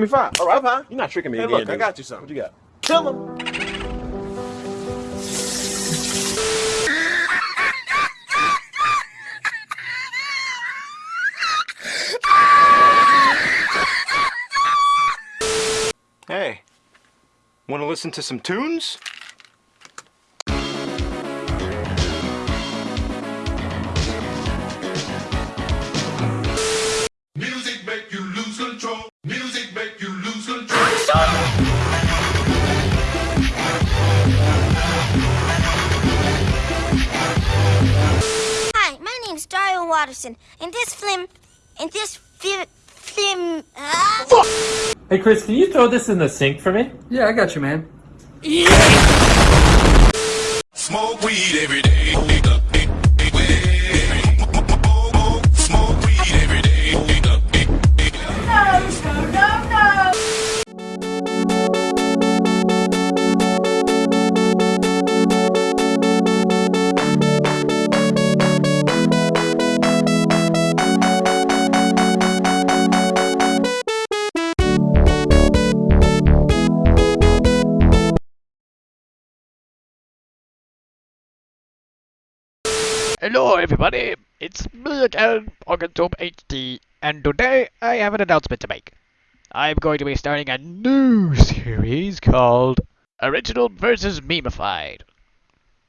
me five. All right, Pie. You're not tricking me Hey, again, look, I got you something. What you got? Kill him. Hey, want to listen to some tunes? Watterson. In this film, in this film, film, ah, Hey Chris, can you throw this in the sink for me? Yeah, I got you, man. Smoke weed every day. Hello everybody, it's me again, Organtome HD, and today I have an announcement to make. I'm going to be starting a new series called Original vs. Memeified.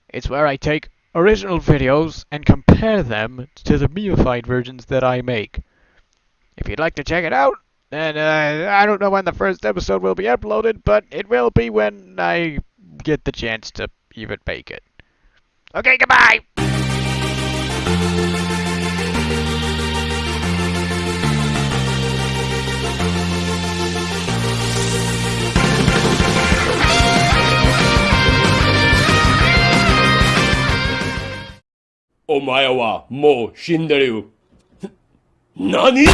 It's where I take original videos and compare them to the memeified versions that I make. If you'd like to check it out, then uh, I don't know when the first episode will be uploaded, but it will be when I get the chance to even make it. Okay, goodbye! "お前はもう死んでる。何？